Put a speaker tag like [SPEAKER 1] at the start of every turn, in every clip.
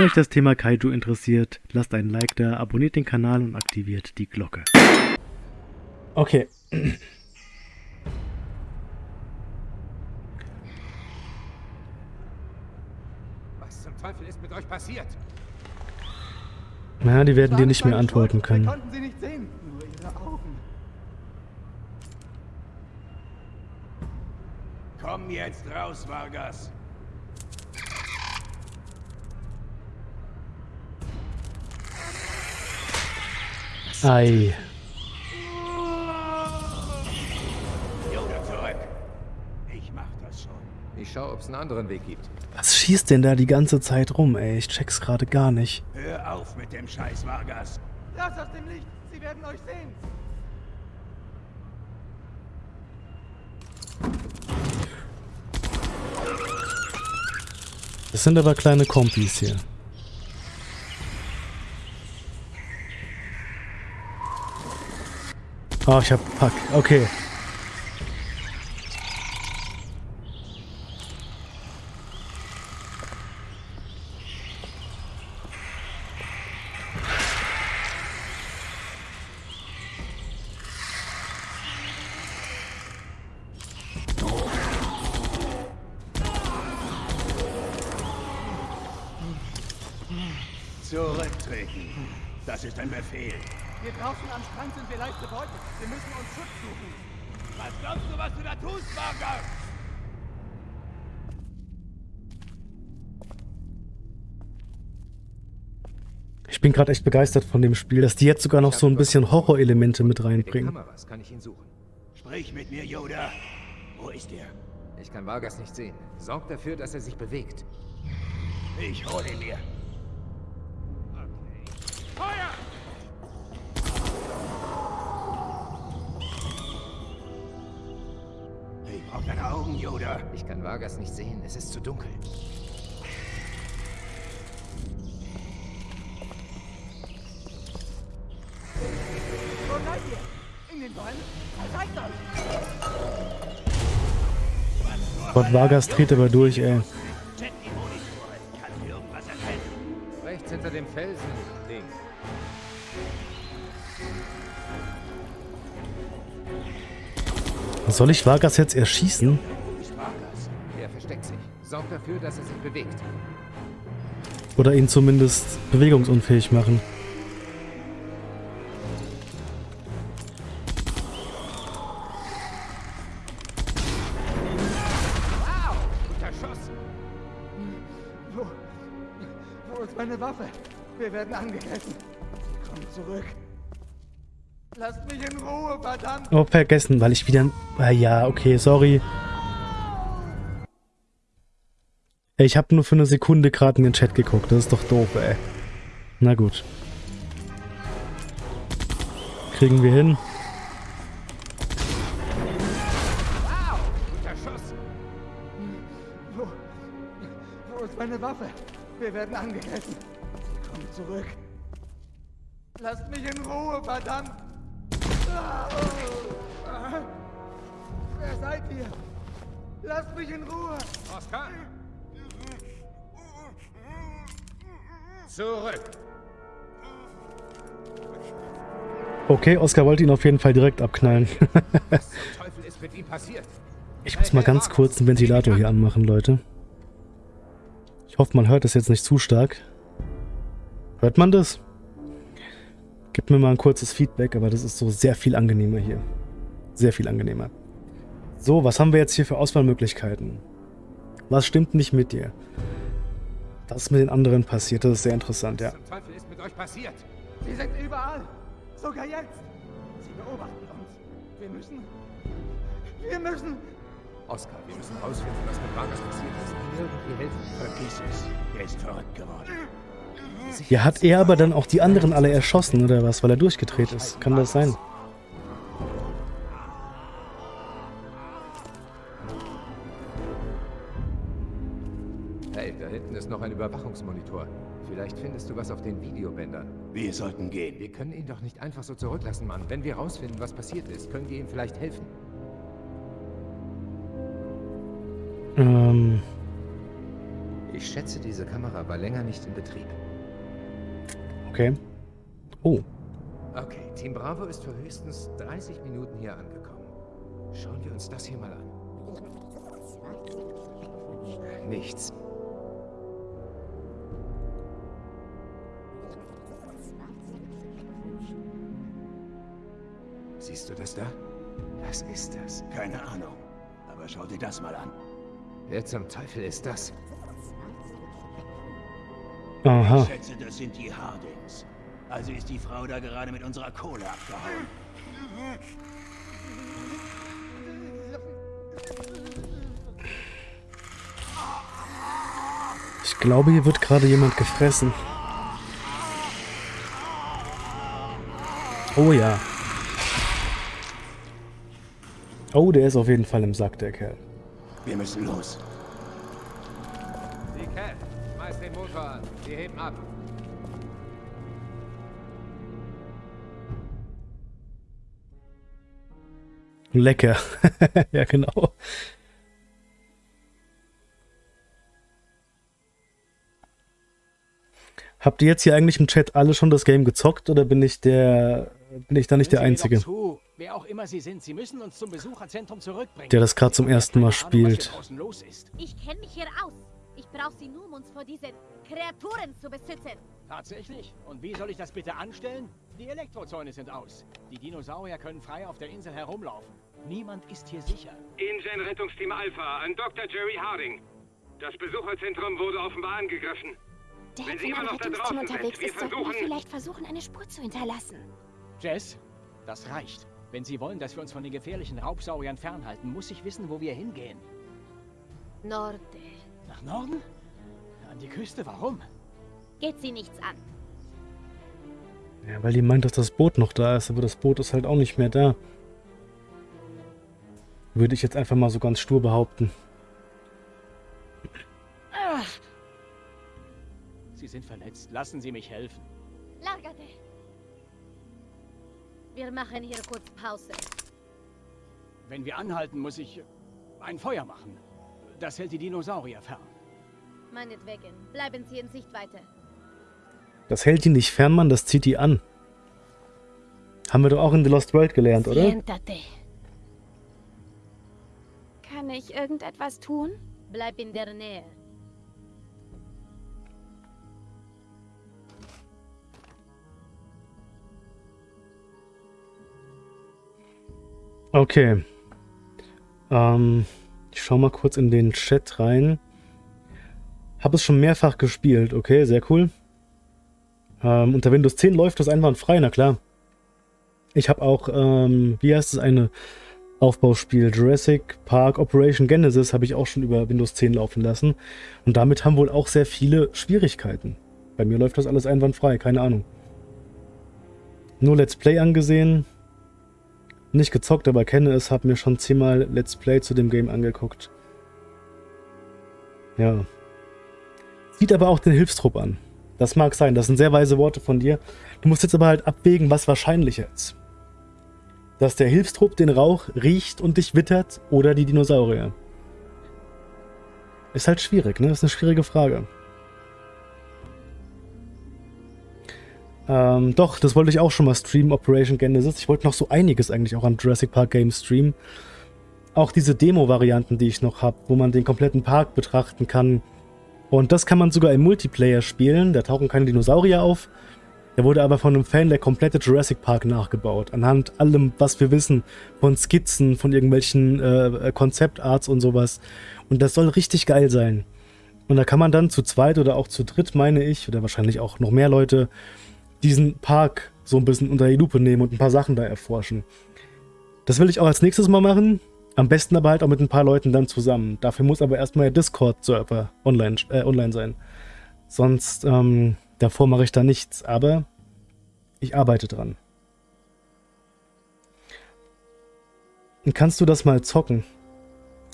[SPEAKER 1] Wenn euch das Thema Kaiju interessiert, lasst einen Like da, abonniert den Kanal und aktiviert die Glocke. Okay.
[SPEAKER 2] Was zum Teufel ist mit euch passiert?
[SPEAKER 1] Na, die werden dir nicht mehr antworten können.
[SPEAKER 3] Wir konnten sie nicht sehen, nur ihre Augen.
[SPEAKER 2] Komm jetzt raus, Vargas.
[SPEAKER 1] Ei.
[SPEAKER 2] Yoda zurück. Ich mach das schon.
[SPEAKER 4] Ich schau, ob es einen anderen Weg gibt.
[SPEAKER 1] Was schießt denn da die ganze Zeit rum, ey? Ich check's gerade gar nicht.
[SPEAKER 2] Hör auf mit dem Scheiß, Vargas.
[SPEAKER 3] Raus aus dem Licht, sie werden euch sehen.
[SPEAKER 1] Das sind aber kleine Kompis hier. Oh, ich hab Pack. Okay.
[SPEAKER 2] Das ist ein Befehl.
[SPEAKER 3] Hier draußen am Strand sind wir leicht bebeutelt. Wir müssen uns Schutz suchen.
[SPEAKER 2] Was glaubst du, was du da tust, Vargas?
[SPEAKER 1] Ich bin gerade echt begeistert von dem Spiel, dass die jetzt sogar noch so ein bisschen Horrorelemente mit reinbringen.
[SPEAKER 4] Kameras kann ich ihn suchen.
[SPEAKER 2] Sprich mit mir, Yoda. Wo ist er?
[SPEAKER 4] Ich kann Vargas nicht sehen. Sorg dafür, dass er sich bewegt.
[SPEAKER 2] Ich hol ihn mir. Feuer! Ich brauch deine Augen, Yoda.
[SPEAKER 4] Ich kann Vargas nicht sehen. Es ist zu dunkel.
[SPEAKER 3] Wo seid ihr? In den Bäumen? Zeigt euch!
[SPEAKER 1] Gott, Vargas dreht aber durch, ey.
[SPEAKER 4] Rechts hinter dem Felsen. Links.
[SPEAKER 1] Soll ich Vargas jetzt erschießen?
[SPEAKER 4] Er dafür, er.
[SPEAKER 1] Oder ihn zumindest bewegungsunfähig machen?
[SPEAKER 3] Wo ist meine Waffe? Wir werden angegriffen. Komm zurück. Lasst mich in Ruhe, verdammt!
[SPEAKER 1] Oh, vergessen, weil ich wieder... Ah ja, okay, sorry. Ich habe nur für eine Sekunde gerade in den Chat geguckt. Das ist doch doof, ey. Na gut. Kriegen wir hin.
[SPEAKER 2] Wow! Guter Schuss.
[SPEAKER 3] Wo? Wo ist meine Waffe? Wir werden angegriffen. Komm zurück. Lasst mich in Ruhe, verdammt! Wer seid ihr? Lasst mich in Ruhe!
[SPEAKER 2] Oscar? Zurück.
[SPEAKER 1] Okay, Oscar wollte ihn auf jeden Fall direkt abknallen.
[SPEAKER 2] Was zum Teufel ist mit ihm passiert?
[SPEAKER 1] ich muss mal ganz kurz den Ventilator hier anmachen, Leute. Ich hoffe, man hört das jetzt nicht zu stark. Hört man das? Gebt mir mal ein kurzes Feedback, aber das ist so sehr viel angenehmer hier. Sehr viel angenehmer. So, was haben wir jetzt hier für Auswahlmöglichkeiten? Was stimmt nicht mit dir? Das ist mit den anderen passiert, das ist sehr interessant, ja.
[SPEAKER 2] Was zum Teufel ist mit euch passiert?
[SPEAKER 3] Sie sind überall! Sogar jetzt! Sie beobachten uns. Wir müssen... Wir müssen...
[SPEAKER 4] Oscar, wir müssen rausfinden, was mit Vargas passiert ist. Irgendwie helfen.
[SPEAKER 2] Vergiss es. Er ist verrückt geworden.
[SPEAKER 1] Ja, hat er aber dann auch die anderen alle erschossen, oder was? Weil er durchgedreht ist. Kann das sein?
[SPEAKER 4] Hey, da hinten ist noch ein Überwachungsmonitor. Vielleicht findest du was auf den Videobändern.
[SPEAKER 2] Wir sollten gehen.
[SPEAKER 4] Wir können ihn doch nicht einfach so zurücklassen, Mann. Wenn wir rausfinden, was passiert ist, können wir ihm vielleicht helfen.
[SPEAKER 1] Ähm,
[SPEAKER 4] Ich schätze, diese Kamera war länger nicht in Betrieb.
[SPEAKER 1] Okay. Oh,
[SPEAKER 4] Okay, Team Bravo ist für höchstens 30 Minuten hier angekommen. Schauen wir uns das hier mal an. Nichts. Siehst du das da? Was ist das?
[SPEAKER 2] Keine Ahnung. Aber schau dir das mal an.
[SPEAKER 4] Wer zum Teufel ist das?
[SPEAKER 1] Aha.
[SPEAKER 2] Ich schätze, das sind die Hardings. Also ist die Frau da gerade mit unserer Kohle abgehauen.
[SPEAKER 1] Ich glaube, hier wird gerade jemand gefressen. Oh ja. Oh, der ist auf jeden Fall im Sack, der Kerl.
[SPEAKER 2] Wir müssen los.
[SPEAKER 4] Ab.
[SPEAKER 1] Lecker. ja, genau. Habt ihr jetzt hier eigentlich im Chat alle schon das Game gezockt oder bin ich der bin ich da nicht der Einzige.
[SPEAKER 5] Wer auch immer Sie sind, Sie müssen uns zum Besucherzentrum zurückbringen.
[SPEAKER 1] der das gerade zum ersten Mal spielt?
[SPEAKER 6] Ich kenne mich hier aus. Ich brauche sie nur, um uns vor diesen Kreaturen zu beschützen.
[SPEAKER 5] Tatsächlich? Und wie soll ich das bitte anstellen? Die Elektrozäune sind aus. Die Dinosaurier können frei auf der Insel herumlaufen. Niemand ist hier sicher.
[SPEAKER 7] Ingen Rettungsteam Alpha an Dr. Jerry Harding. Das Besucherzentrum wurde offenbar angegriffen.
[SPEAKER 8] Der
[SPEAKER 7] Wenn Sie immer
[SPEAKER 8] einem
[SPEAKER 7] noch da
[SPEAKER 8] Rettungsteam
[SPEAKER 7] draußen
[SPEAKER 8] unterwegs
[SPEAKER 7] sind, wir
[SPEAKER 8] ist, sollten wir
[SPEAKER 7] versuchen-
[SPEAKER 8] vielleicht versuchen, eine Spur zu hinterlassen.
[SPEAKER 5] Jess, das reicht. Wenn Sie wollen, dass wir uns von den gefährlichen Raubsauriern fernhalten, muss ich wissen, wo wir hingehen.
[SPEAKER 6] Norte.
[SPEAKER 5] Nach Norden? An die Küste? Warum?
[SPEAKER 6] Geht sie nichts an.
[SPEAKER 1] Ja, weil die meint, dass das Boot noch da ist, aber das Boot ist halt auch nicht mehr da. Würde ich jetzt einfach mal so ganz stur behaupten.
[SPEAKER 5] Sie sind verletzt. Lassen Sie mich helfen.
[SPEAKER 6] Largate. Wir machen hier kurz Pause.
[SPEAKER 5] Wenn wir anhalten, muss ich ein Feuer machen. Das hält die Dinosaurier fern.
[SPEAKER 6] Meinetwegen. Bleiben Sie in Sichtweite.
[SPEAKER 1] Das hält die nicht fern, Mann, das zieht die an. Haben wir doch auch in The Lost World gelernt, oder?
[SPEAKER 6] Siéntate.
[SPEAKER 8] Kann ich irgendetwas tun?
[SPEAKER 6] Bleib in der Nähe.
[SPEAKER 1] Okay. Ähm, ich schau mal kurz in den Chat rein. Hab es schon mehrfach gespielt, okay, sehr cool. Ähm, unter Windows 10 läuft das einwandfrei, na klar. Ich habe auch, ähm, wie heißt es, eine Aufbauspiel Jurassic Park Operation Genesis habe ich auch schon über Windows 10 laufen lassen. Und damit haben wohl auch sehr viele Schwierigkeiten. Bei mir läuft das alles einwandfrei, keine Ahnung. Nur Let's Play angesehen, nicht gezockt, aber kenne es, habe mir schon zehnmal Let's Play zu dem Game angeguckt. Ja. Sieht aber auch den Hilfstrupp an. Das mag sein, das sind sehr weise Worte von dir. Du musst jetzt aber halt abwägen, was wahrscheinlicher ist. Dass der Hilfstrupp den Rauch riecht und dich wittert oder die Dinosaurier. Ist halt schwierig, ne? Ist eine schwierige Frage. Ähm, doch, das wollte ich auch schon mal streamen, Operation Genesis. Ich wollte noch so einiges eigentlich auch an Jurassic Park Games streamen. Auch diese Demo-Varianten, die ich noch habe, wo man den kompletten Park betrachten kann. Und das kann man sogar im Multiplayer spielen. Da tauchen keine Dinosaurier auf. Der wurde aber von einem Fan der komplette Jurassic Park nachgebaut. Anhand allem, was wir wissen, von Skizzen, von irgendwelchen äh, Konzeptarts und sowas. Und das soll richtig geil sein. Und da kann man dann zu zweit oder auch zu dritt, meine ich, oder wahrscheinlich auch noch mehr Leute, diesen Park so ein bisschen unter die Lupe nehmen und ein paar Sachen da erforschen. Das will ich auch als nächstes mal machen. Am besten aber halt auch mit ein paar Leuten dann zusammen. Dafür muss aber erstmal der Discord-Server online, äh, online sein. Sonst, ähm, davor mache ich da nichts. Aber ich arbeite dran. Und kannst du das mal zocken?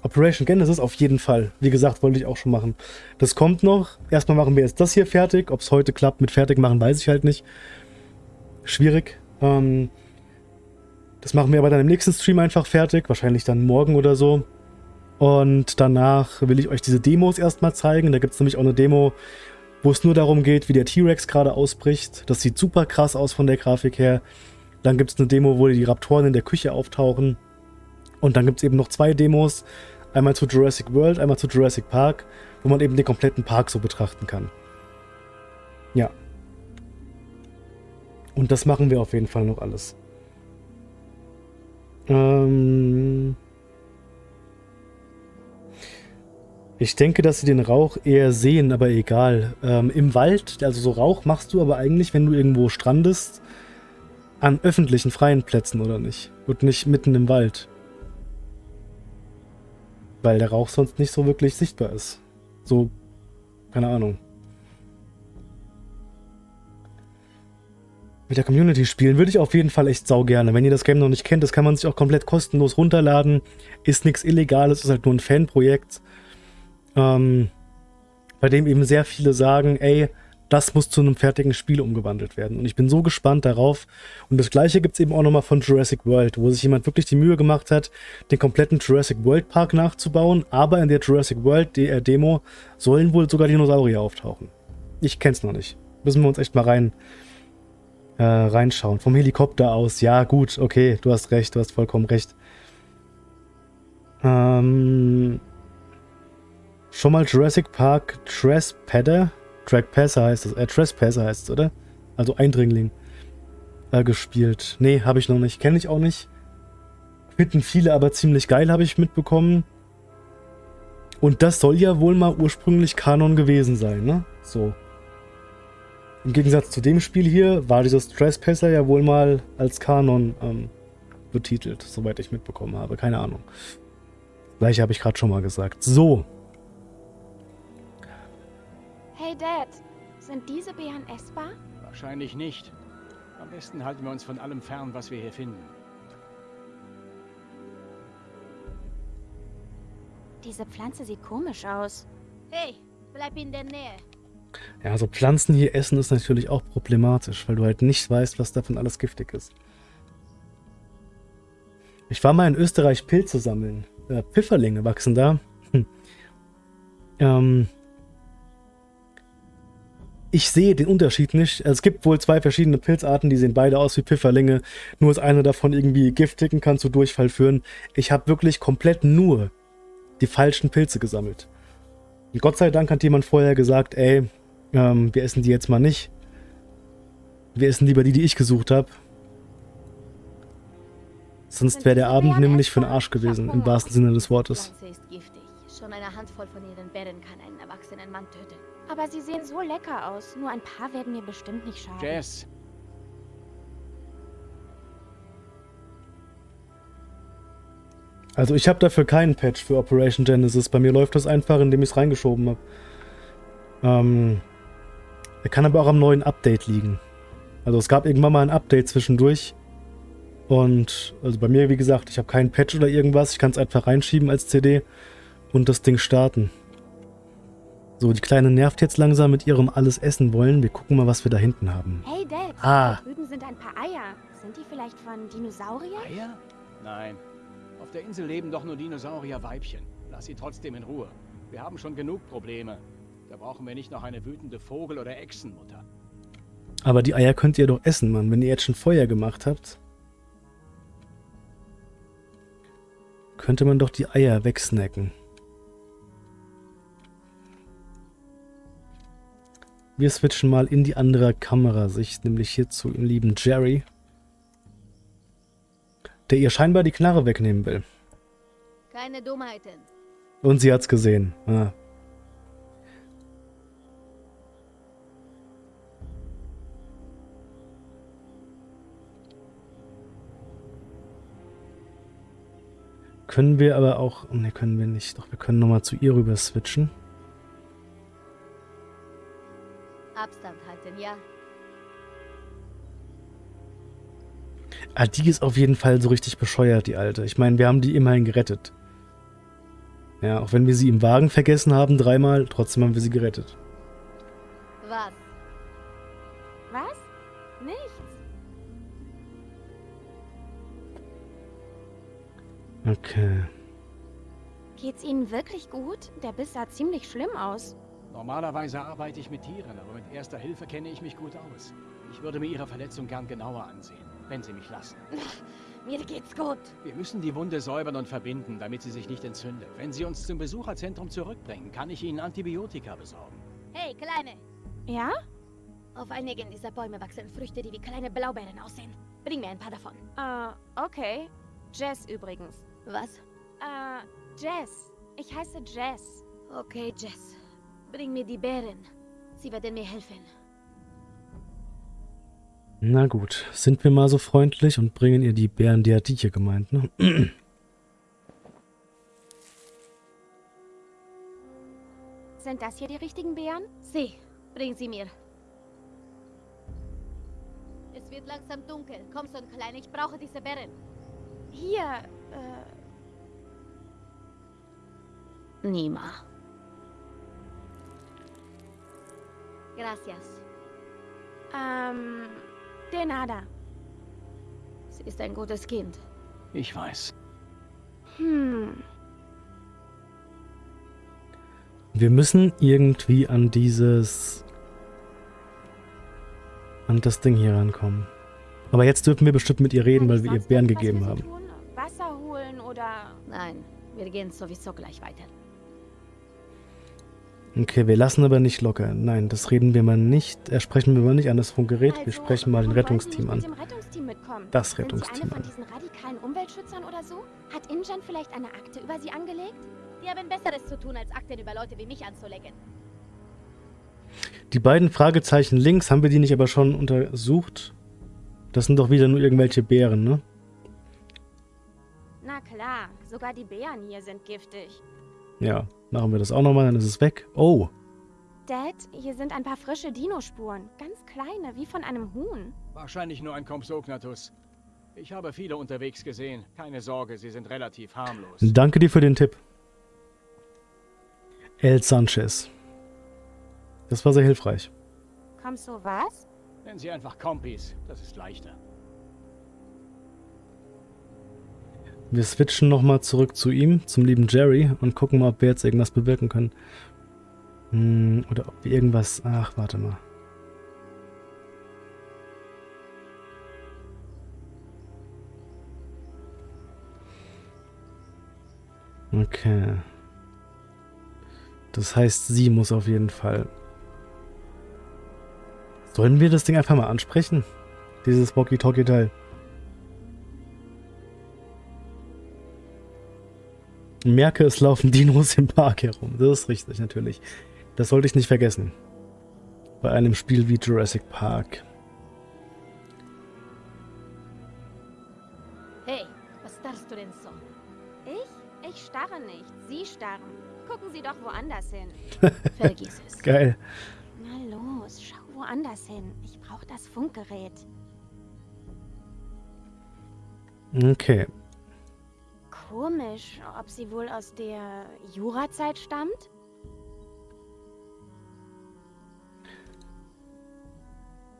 [SPEAKER 1] Operation Genesis auf jeden Fall. Wie gesagt, wollte ich auch schon machen. Das kommt noch. Erstmal machen wir jetzt das hier fertig. Ob es heute klappt mit fertig machen, weiß ich halt nicht. Schwierig. Ähm, das machen wir aber dann im nächsten Stream einfach fertig. Wahrscheinlich dann morgen oder so. Und danach will ich euch diese Demos erstmal zeigen. Da gibt es nämlich auch eine Demo, wo es nur darum geht, wie der T-Rex gerade ausbricht. Das sieht super krass aus von der Grafik her. Dann gibt es eine Demo, wo die Raptoren in der Küche auftauchen. Und dann gibt es eben noch zwei Demos. Einmal zu Jurassic World, einmal zu Jurassic Park, wo man eben den kompletten Park so betrachten kann. Ja. Und das machen wir auf jeden Fall noch alles. Ähm ich denke, dass sie den Rauch eher sehen, aber egal. Ähm, Im Wald, also so Rauch machst du aber eigentlich, wenn du irgendwo strandest, an öffentlichen, freien Plätzen, oder nicht? Und nicht mitten im Wald weil der Rauch sonst nicht so wirklich sichtbar ist. So, keine Ahnung. Mit der Community spielen würde ich auf jeden Fall echt sau gerne. Wenn ihr das Game noch nicht kennt, das kann man sich auch komplett kostenlos runterladen. Ist nichts Illegales, ist halt nur ein Fanprojekt. Ähm, bei dem eben sehr viele sagen, ey, das muss zu einem fertigen Spiel umgewandelt werden. Und ich bin so gespannt darauf. Und das gleiche gibt es eben auch nochmal von Jurassic World, wo sich jemand wirklich die Mühe gemacht hat, den kompletten Jurassic World Park nachzubauen. Aber in der Jurassic World DR Demo sollen wohl sogar Dinosaurier auftauchen. Ich kenn's noch nicht. Müssen wir uns echt mal rein äh, reinschauen. Vom Helikopter aus. Ja, gut, okay, du hast recht, du hast vollkommen recht. Ähm, schon mal Jurassic Park Trespasser Trackpasser heißt es, äh, Trespasser heißt es, oder? Also Eindringling. Äh, gespielt. Nee, habe ich noch nicht. Kenne ich auch nicht. Finden viele aber ziemlich geil, habe ich mitbekommen. Und das soll ja wohl mal ursprünglich Kanon gewesen sein, ne? So. Im Gegensatz zu dem Spiel hier war dieses Trespasser ja wohl mal als Kanon ähm, betitelt, soweit ich mitbekommen habe. Keine Ahnung. Gleiche habe ich gerade schon mal gesagt. So.
[SPEAKER 8] Hey Dad, sind diese Beeren essbar?
[SPEAKER 5] Wahrscheinlich nicht. Am besten halten wir uns von allem fern, was wir hier finden.
[SPEAKER 8] Diese Pflanze sieht komisch aus.
[SPEAKER 6] Hey, bleib in der Nähe.
[SPEAKER 1] Ja, also Pflanzen hier essen ist natürlich auch problematisch, weil du halt nicht weißt, was davon alles giftig ist. Ich war mal in Österreich Pilze sammeln. Äh, Pfifferlinge wachsen da. Hm. Ähm, ich sehe den Unterschied nicht. Es gibt wohl zwei verschiedene Pilzarten, die sehen beide aus wie Pfifferlinge. Nur ist eine davon irgendwie giftig und kann zu Durchfall führen. Ich habe wirklich komplett nur die falschen Pilze gesammelt. Und Gott sei Dank hat jemand vorher gesagt, ey, ähm, wir essen die jetzt mal nicht. Wir essen lieber die, die ich gesucht habe. Sonst wäre der Abend nämlich für den Arsch gewesen, im wahrsten Sinne des Wortes.
[SPEAKER 6] Schon eine Handvoll von ihren Beeren kann einen erwachsenen Mann töten.
[SPEAKER 8] Aber sie sehen so lecker aus. Nur ein paar werden mir bestimmt nicht schaden.
[SPEAKER 5] Jess,
[SPEAKER 1] Also ich habe dafür keinen Patch für Operation Genesis. Bei mir läuft das einfach, indem ich es reingeschoben habe. Ähm, er kann aber auch am neuen Update liegen. Also es gab irgendwann mal ein Update zwischendurch. Und also bei mir, wie gesagt, ich habe keinen Patch oder irgendwas. Ich kann es einfach reinschieben als CD und das Ding starten. So, die Kleine nervt jetzt langsam mit ihrem alles essen wollen. Wir gucken mal, was wir da hinten haben.
[SPEAKER 8] Hey Dad,
[SPEAKER 1] Ah.
[SPEAKER 8] da drüben sind ein paar Eier. Sind die vielleicht von Dinosauriern?
[SPEAKER 5] Eier? Nein. Auf der Insel leben doch nur Dinosaurier-Weibchen. Lass sie trotzdem in Ruhe. Wir haben schon genug Probleme. Da brauchen wir nicht noch eine wütende Vogel- oder Echsenmutter.
[SPEAKER 1] Aber die Eier könnt ihr doch essen, Mann, wenn ihr jetzt schon Feuer gemacht habt. Könnte man doch die Eier wegsnacken. Wir switchen mal in die andere Kamerasicht, nämlich hier zu dem lieben Jerry. Der ihr scheinbar die Knarre wegnehmen will.
[SPEAKER 6] Keine Dummheiten.
[SPEAKER 1] Und sie hat's gesehen. Ah. Können wir aber auch... Ne, können wir nicht. Doch, wir können nochmal zu ihr rüber switchen.
[SPEAKER 6] Abstand halten, ja?
[SPEAKER 1] Ah, die ist auf jeden Fall so richtig bescheuert, die Alte. Ich meine, wir haben die immerhin gerettet. Ja, auch wenn wir sie im Wagen vergessen haben, dreimal, trotzdem haben wir sie gerettet.
[SPEAKER 6] Was?
[SPEAKER 8] Was? Nichts.
[SPEAKER 1] Okay.
[SPEAKER 8] Geht's Ihnen wirklich gut? Der Biss sah ziemlich schlimm aus.
[SPEAKER 5] Normalerweise arbeite ich mit Tieren, aber mit erster Hilfe kenne ich mich gut aus. Ich würde mir Ihre Verletzung gern genauer ansehen, wenn Sie mich lassen.
[SPEAKER 6] Mir geht's gut.
[SPEAKER 5] Wir müssen die Wunde säubern und verbinden, damit sie sich nicht entzündet. Wenn Sie uns zum Besucherzentrum zurückbringen, kann ich Ihnen Antibiotika besorgen.
[SPEAKER 6] Hey, Kleine.
[SPEAKER 8] Ja?
[SPEAKER 6] Auf einigen dieser Bäume wachsen Früchte, die wie kleine Blaubeeren aussehen. Bring mir ein paar davon.
[SPEAKER 8] Äh, okay. Jess übrigens.
[SPEAKER 6] Was?
[SPEAKER 8] Äh, Jess. Ich heiße Jess.
[SPEAKER 6] Okay, Jess. Bring mir die Beeren. Sie werden mir helfen.
[SPEAKER 1] Na gut, sind wir mal so freundlich und bringen ihr die Bären, die hat die hier gemeint, ne?
[SPEAKER 8] Sind das hier die richtigen Beeren?
[SPEAKER 6] Sie, bring sie mir. Es wird langsam dunkel. Komm, Son Klein, ich brauche diese Beeren.
[SPEAKER 8] Hier, äh,
[SPEAKER 6] Nima. Gracias.
[SPEAKER 8] ähm, de nada.
[SPEAKER 6] Sie ist ein gutes Kind.
[SPEAKER 5] Ich weiß.
[SPEAKER 8] Hm,
[SPEAKER 1] Wir müssen irgendwie an dieses... an das Ding hier rankommen. Aber jetzt dürfen wir bestimmt mit ihr reden, weil wir ihr Bären gegeben haben.
[SPEAKER 8] Wasser holen oder...
[SPEAKER 6] Nein, wir gehen sowieso gleich weiter.
[SPEAKER 1] Okay, wir lassen aber nicht locker. Nein, das reden wir mal nicht. Äh, sprechen wir mal nicht an das Funkgerät. Wir
[SPEAKER 8] Also,
[SPEAKER 1] sprechen mal den Rettungsteam an.
[SPEAKER 8] Rettungsteam?
[SPEAKER 1] Das
[SPEAKER 8] Sind Sie
[SPEAKER 1] Rettungsteam
[SPEAKER 8] eine von
[SPEAKER 1] an.
[SPEAKER 8] diesen radikalen Umweltschützern oder so? Hat Injan vielleicht eine Akte über Sie angelegt?
[SPEAKER 6] Die haben Besseres zu tun, als Akten über Leute wie mich anzulegen.
[SPEAKER 1] Die beiden Fragezeichen links, haben wir die nicht aber schon untersucht? Das sind doch wieder nur irgendwelche Bären, ne?
[SPEAKER 8] Na klar, sogar die Bären hier sind giftig.
[SPEAKER 1] Ja, machen wir das auch nochmal, dann ist es weg. Oh,
[SPEAKER 8] Dad, hier sind ein paar frische Dinospuren. Ganz kleine, wie von einem Huhn.
[SPEAKER 5] Wahrscheinlich nur ein Compsognathus. Ich habe viele unterwegs gesehen. Keine Sorge, sie sind relativ harmlos.
[SPEAKER 1] danke dir für den Tipp. El Sanchez. Das war sehr hilfreich.
[SPEAKER 8] Kommst du was?
[SPEAKER 5] Nennen Sie einfach Kompis, das ist leichter.
[SPEAKER 1] Wir switchen nochmal zurück zu ihm, zum lieben Jerry, und gucken mal, ob wir jetzt irgendwas bewirken können. Hm, oder ob wir irgendwas... Ach, warte mal. Okay. Das heißt, sie muss auf jeden Fall... Sollen wir das Ding einfach mal ansprechen? Dieses Walkie-Talkie-Teil. Merke, es laufen Dinos im Park herum. Das ist richtig, natürlich. Das sollte ich nicht vergessen. Bei einem Spiel wie Jurassic Park.
[SPEAKER 6] Hey, was starrst du denn so?
[SPEAKER 8] Ich? Ich starre nicht. Sie starren. Gucken Sie doch woanders hin.
[SPEAKER 6] Vergiss es.
[SPEAKER 1] Geil.
[SPEAKER 8] Na los, schau woanders hin. Ich brauche das Funkgerät.
[SPEAKER 1] Okay.
[SPEAKER 8] Komisch, ob sie wohl aus der Jurazeit stammt?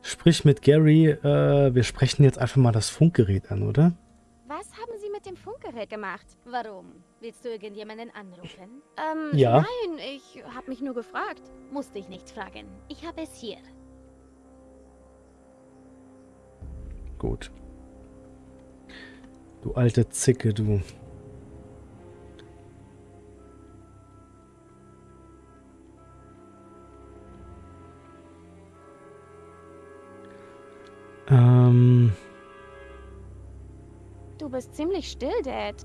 [SPEAKER 1] Sprich mit Gary. Äh, wir sprechen jetzt einfach mal das Funkgerät an, oder?
[SPEAKER 8] Was haben Sie mit dem Funkgerät gemacht?
[SPEAKER 6] Warum? Willst du irgendjemanden anrufen?
[SPEAKER 8] Ähm,
[SPEAKER 1] Ja.
[SPEAKER 8] nein, ich habe mich nur gefragt.
[SPEAKER 6] Musst dich nicht fragen. Ich habe es hier.
[SPEAKER 1] Gut. Du alte Zicke, du. Ähm,
[SPEAKER 8] Du bist ziemlich still, Dad.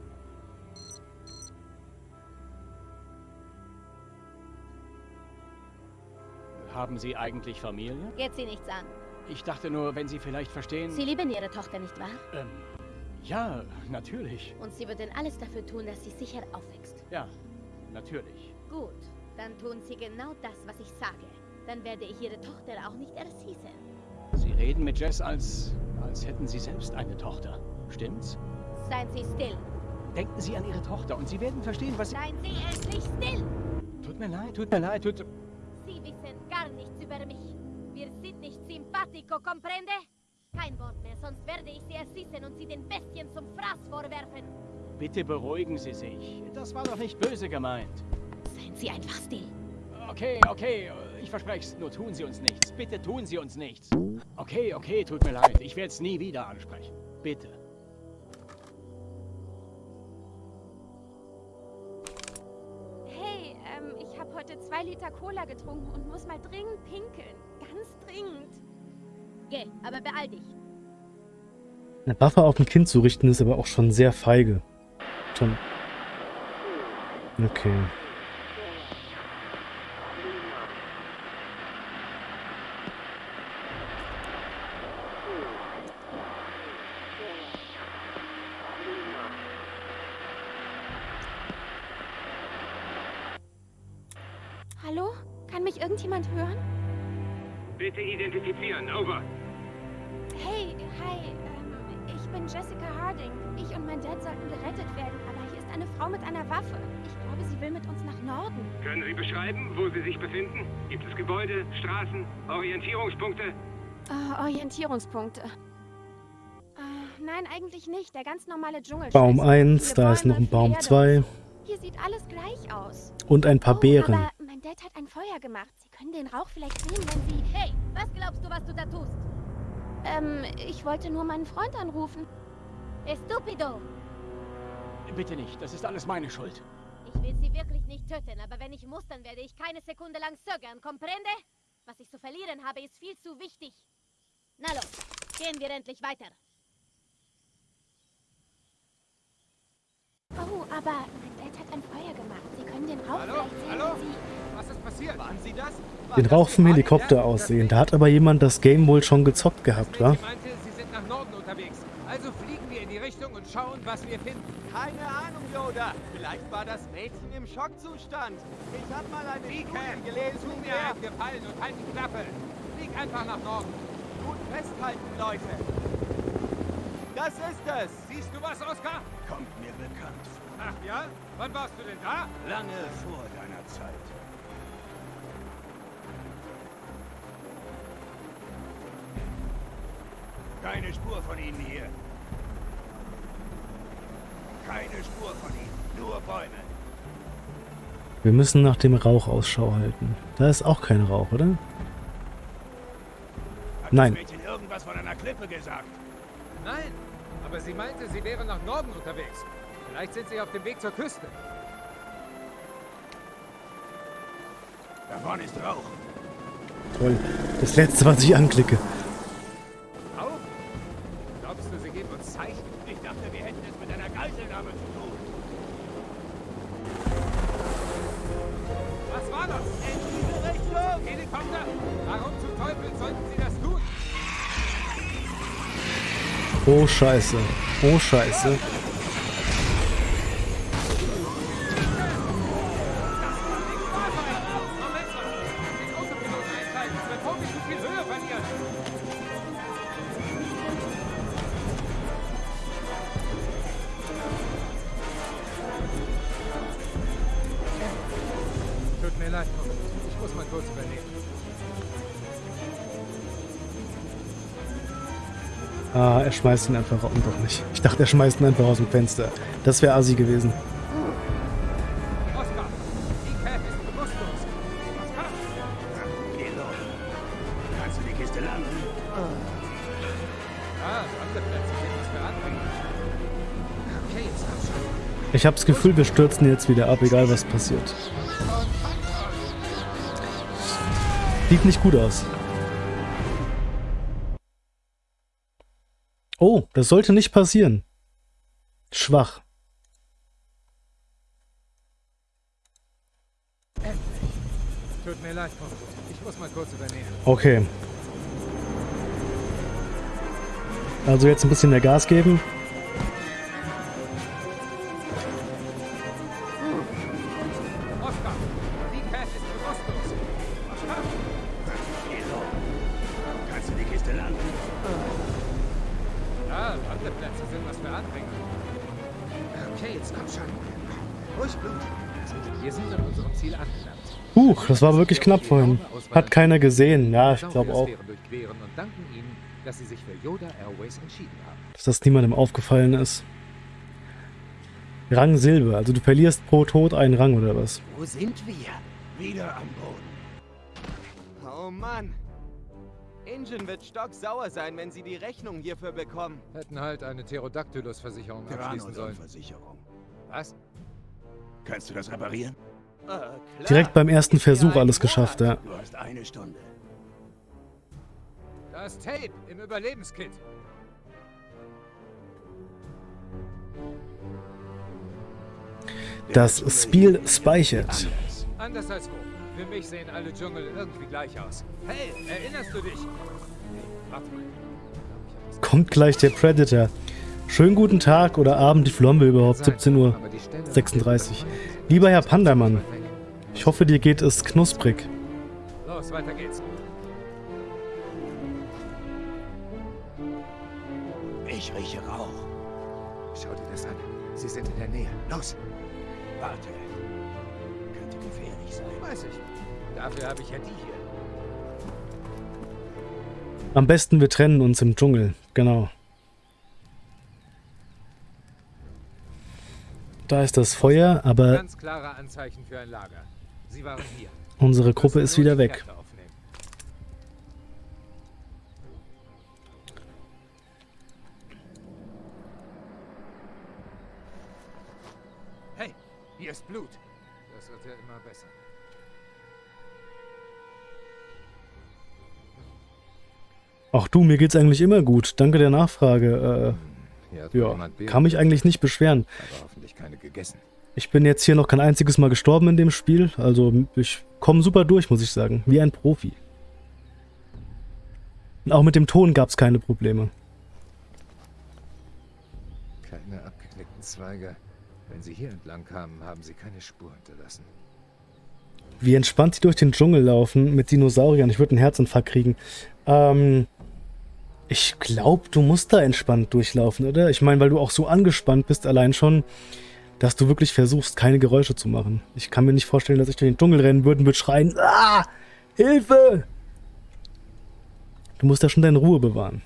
[SPEAKER 5] Haben Sie eigentlich Familie?
[SPEAKER 6] Geht sie nichts an.
[SPEAKER 5] Ich dachte nur, wenn Sie vielleicht verstehen...
[SPEAKER 6] Sie lieben ihre Tochter, nicht wahr?
[SPEAKER 5] Ähm, ja, natürlich.
[SPEAKER 6] Und sie würden alles dafür tun, dass sie sicher aufwächst.
[SPEAKER 5] Ja, natürlich.
[SPEAKER 6] Gut, dann tun sie genau das, was ich sage. Dann werde ich ihre Tochter auch nicht erschießen.
[SPEAKER 5] Sie reden mit Jess, als, als hätten Sie selbst eine Tochter. Stimmt's?
[SPEAKER 6] Seien Sie still.
[SPEAKER 5] Denken Sie an Ihre Tochter und Sie werden verstehen, was...
[SPEAKER 6] Seien Sie endlich still!
[SPEAKER 5] Tut mir leid, tut mir leid, tut...
[SPEAKER 6] Sie wissen gar nichts über mich. Wir sind nicht simpatico, comprende? Kein Wort mehr, sonst werde ich sie erschießen und sie den Bestien zum Fraß vorwerfen.
[SPEAKER 5] bitte beruhigen Sie sich. Das war doch nicht böse gemeint.
[SPEAKER 6] Seien Sie einfach still.
[SPEAKER 5] Okay, okay, ich verspreche es. Nur tun Sie uns nichts. Bitte tun Sie uns nichts. Okay, okay, tut mir leid. Ich werde es nie wieder ansprechen. Bitte.
[SPEAKER 8] Hey, ähm, ich habe heute zwei Liter Cola getrunken und muss mal dringend pinkeln. Ganz dringend.
[SPEAKER 6] Geh, aber beeil dich.
[SPEAKER 1] Eine Waffe auf ein Kind zu richten, ist aber auch schon sehr feige. Schon. Okay.
[SPEAKER 9] Orientierungspunkte.
[SPEAKER 8] Äh, nein, eigentlich nicht. Der ganz normale Dschungel.
[SPEAKER 1] Baum 1, da ist noch ein Baum 2
[SPEAKER 8] Hier sieht alles gleich aus.
[SPEAKER 1] und ein paar
[SPEAKER 8] Oh,
[SPEAKER 1] Beeren.
[SPEAKER 8] aber mein Dad hat ein Feuer gemacht. Sie können den Rauch vielleicht sehen, wenn Sie...
[SPEAKER 6] Hey, was glaubst du, was du da tust?
[SPEAKER 8] Ähm, ich wollte nur meinen Freund anrufen.
[SPEAKER 6] Estupido!
[SPEAKER 5] Bitte nicht, das ist alles meine Schuld.
[SPEAKER 6] Ich will sie wirklich nicht töten, aber wenn ich muss, dann werde ich keine Sekunde lang zögern. Comprende? Was ich zu verlieren habe, ist viel zu wichtig. Na los, gehen wir endlich weiter.
[SPEAKER 8] Oh, aber mein Dad hat ein Feuer gemacht. Sie können den Rauch
[SPEAKER 10] Hallo?
[SPEAKER 8] vielleicht sehen,
[SPEAKER 10] Hallo?
[SPEAKER 8] Sie...
[SPEAKER 10] Was ist passiert? Waren Sie das? War
[SPEAKER 1] Den
[SPEAKER 10] das
[SPEAKER 1] Rauch vom Helikopter
[SPEAKER 10] ja?
[SPEAKER 1] aussehen. Da hat aber jemand das Game wohl schon gezockt gehabt, wa?
[SPEAKER 4] Meinte, Sie sind nach Norden unterwegs. Also fliegen wir in die Richtung und schauen, was wir finden.
[SPEAKER 10] Keine Ahnung, Yoda. Vielleicht war das Mädchen im Schockzustand. Ich habe mal eine Studie gelesen,
[SPEAKER 4] tu mir einen Gefallen und halt die Klappe. Flieg einfach nach Norden.
[SPEAKER 10] Gut festhalten, Leute. Das ist es.
[SPEAKER 4] Siehst du was, Oskar?
[SPEAKER 2] Kommt mir bekannt vor.
[SPEAKER 4] Ach ja? Wann warst du denn da?
[SPEAKER 2] Lange vor deiner Zeit. Keine Spur von ihnen hier. Keine Spur von ihnen. Nur Bäume.
[SPEAKER 1] Wir müssen nach dem Rauch Ausschau halten. Da ist auch kein Rauch, oder?
[SPEAKER 2] Hat
[SPEAKER 1] Nein.
[SPEAKER 2] das Mädchen irgendwas von einer Klippe gesagt?
[SPEAKER 4] Nein. Aber sie meinte, sie wäre nach Norden unterwegs. Vielleicht sind sie auf dem Weg zur Küste.
[SPEAKER 2] Da vorne ist Rauch.
[SPEAKER 1] Toll. Das letzte, was ich anklicke. Oh Scheiße. Oh Scheiße. Schmeißt ihn einfach raus. Doch nicht. Ich dachte, er schmeißt ihn einfach aus dem Fenster. Das wäre assi gewesen. Ich habe das Gefühl, wir stürzen jetzt wieder ab, egal was passiert. Sieht nicht gut aus. Oh, das sollte nicht passieren. Schwach.
[SPEAKER 4] Tut mir leid. Ich muss mal kurz übernehmen.
[SPEAKER 1] Okay. Also jetzt ein bisschen mehr Gas geben. Huch, das war wirklich knapp vorhin. Hat keiner gesehen. Ja, ich glaube auch,
[SPEAKER 4] dass sie sich für Yoda Airways entschieden haben.
[SPEAKER 1] dass das niemandem aufgefallen ist. Rang Silber. Also du verlierst pro Tod einen Rang oder was?
[SPEAKER 2] Wo sind wir? Wieder am Boden.
[SPEAKER 10] Oh Mann. Ingen wird stocksauer sein, wenn sie die Rechnung hierfür bekommen.
[SPEAKER 4] Hätten halt eine Pterodactylus-Versicherung abschließen sollen.
[SPEAKER 2] Versicherung.
[SPEAKER 4] Was?
[SPEAKER 2] Kannst du das reparieren?
[SPEAKER 10] Klar.
[SPEAKER 1] Direkt beim ersten Versuch alles geschafft, ja.
[SPEAKER 2] Du hast eine Stunde.
[SPEAKER 4] Das Tape im Überlebenskit.
[SPEAKER 1] Das Spiel speichert.
[SPEAKER 2] Anders.
[SPEAKER 4] Anders als wo. Für mich sehen alle Dschungel irgendwie gleich aus. Hey, erinnerst du dich? Hey, warte mal.
[SPEAKER 1] Kommt gleich der Predator. Schönen guten Tag oder Abend, haben wir überhaupt? 17 Uhr. 36. Lieber Herr Pandamann, ich hoffe, dir geht es knusprig.
[SPEAKER 4] Los, weiter geht's.
[SPEAKER 2] Ich rieche Rauch.
[SPEAKER 11] Schau dir das an. Sie sind in der Nähe. Los!
[SPEAKER 2] Warte. Könnte gefährlich sein.
[SPEAKER 4] Weiß ich. Dafür habe ich ja die hier.
[SPEAKER 1] Am besten wir trennen uns im Dschungel. Genau. Da ist das Feuer, aber
[SPEAKER 4] Ganz klare Anzeichen für ein Lager. Sie waren hier.
[SPEAKER 1] unsere Gruppe ist wieder weg.
[SPEAKER 4] Hey, hier ist Blut. Das wird ja immer besser.
[SPEAKER 1] Ach du, mir geht's eigentlich immer gut. Danke der Nachfrage. Äh, ja, kann mich eigentlich nicht beschweren. Ich bin jetzt hier noch kein einziges Mal gestorben in dem Spiel. Also ich komme super durch, muss ich sagen. Wie ein Profi. Und auch mit dem Ton gab's keine Probleme.
[SPEAKER 11] Keine abgeknickten Zweige. Wenn sie hier entlang kamen, haben sie keine Spur hinterlassen.
[SPEAKER 1] Wie entspannt sie durch den Dschungel laufen mit Dinosauriern. Ich würde einen Herzinfarkt kriegen. Ähm, ich glaube, du musst da entspannt durchlaufen, oder? Ich meine, weil du auch so angespannt bist, allein schon, dass du wirklich versuchst, keine Geräusche zu machen. Ich kann mir nicht vorstellen, dass ich durch den Dschungel rennen würde und würde schreien, ah, Hilfe! Du musst da schon deine Ruhe bewahren.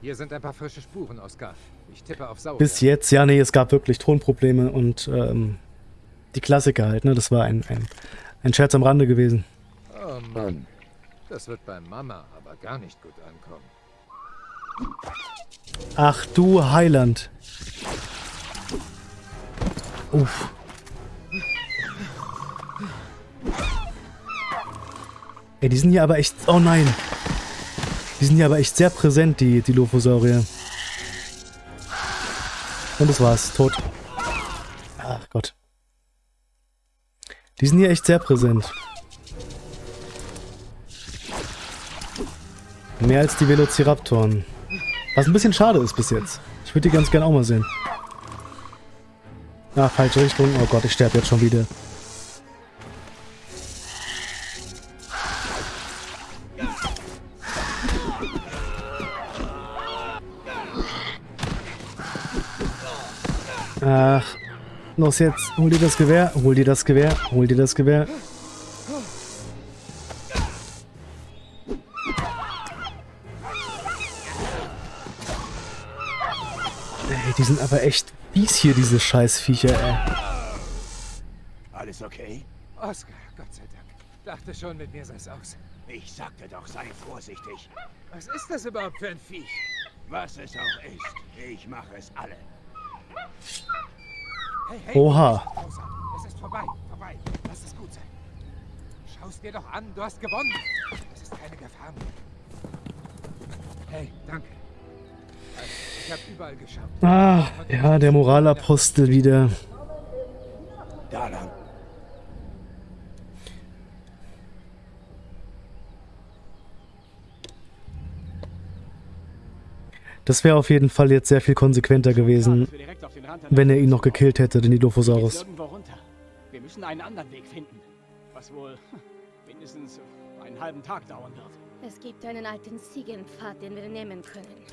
[SPEAKER 4] Hier sind ein paar frische Spuren, Oskar. Ich tippe auf Sauer.
[SPEAKER 1] Bis jetzt, ja, nee, es gab wirklich Tonprobleme und ähm, die Klassiker halt, ne? Das war ein, ein, ein Scherz am Rande gewesen.
[SPEAKER 4] Oh Mann. Das wird bei Mama aber gar nicht gut ankommen.
[SPEAKER 1] Ach du Heiland. Uff. Ey, die sind hier aber echt... Oh nein. Die sind hier aber echt sehr präsent, die, die Lophosaurier. Und das war's. Tot. Ach Gott. Die sind hier echt sehr präsent. Mehr als die Velociraptoren. Was ein bisschen schade ist bis jetzt. Ich würde die ganz gern auch mal sehen. Ah, falsche Richtung. Oh Gott, ich sterbe jetzt schon wieder. Ach, los jetzt. Hol dir das Gewehr, hol dir das Gewehr, hol dir das Gewehr. Ey, die sind aber echt fies hier, diese Scheißviecher, ey.
[SPEAKER 2] Alles okay?
[SPEAKER 4] Oskar, Gott sei Dank. Dachte schon, mit mir sei's aus.
[SPEAKER 2] Ich sagte doch, sei vorsichtig.
[SPEAKER 4] Was ist das überhaupt für ein Viech?
[SPEAKER 2] Was es auch ist, ich mache es alle.
[SPEAKER 4] Hey, hey,
[SPEAKER 1] Oha.
[SPEAKER 4] Es ist vorbei, vorbei. Lass es gut sein. Schau's dir doch an, du hast gewonnen. Es ist keine Gefahr mehr. Hey, danke.
[SPEAKER 1] Ah, ja, der Moralapostel wieder.
[SPEAKER 2] Da lang.
[SPEAKER 1] Das wäre auf jeden Fall jetzt sehr viel konsequenter gewesen, wenn er ihn noch gekillt hätte, den Dilophosaurus.
[SPEAKER 5] Wir müssen einen anderen Weg finden. Was wohl mindestens einen halben Tag dauern wird.
[SPEAKER 6] Es gibt einen alten Ziegenpfad, den wir nehmen können.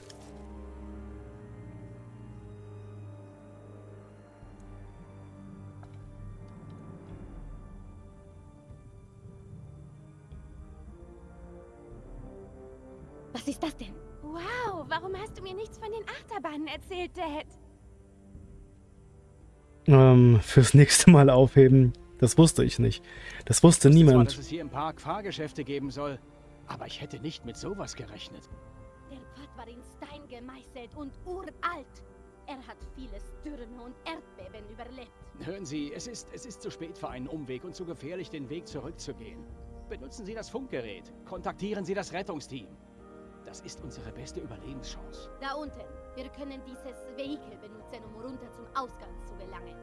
[SPEAKER 6] Was ist das denn?
[SPEAKER 8] Wow, warum hast du mir nichts von den Achterbahnen erzählt, Dad?
[SPEAKER 1] Ähm, fürs nächste Mal aufheben. Das wusste ich nicht. Das wusste
[SPEAKER 5] Zwar,
[SPEAKER 1] niemand.
[SPEAKER 5] dass es hier im Park Fahrgeschäfte geben soll, aber ich hätte nicht mit sowas gerechnet.
[SPEAKER 6] Der Pfad war in Stein gemeißelt und uralt. Er hat viele Stürme und Erdbeben überlebt.
[SPEAKER 5] Hören Sie, es ist, es ist zu spät für einen Umweg und zu gefährlich, den Weg zurückzugehen. Benutzen Sie das Funkgerät. Kontaktieren Sie das Rettungsteam. Das ist unsere beste Überlebenschance.
[SPEAKER 6] Da unten. Wir können dieses Vehikel benutzen, um runter zum Ausgang zu gelangen.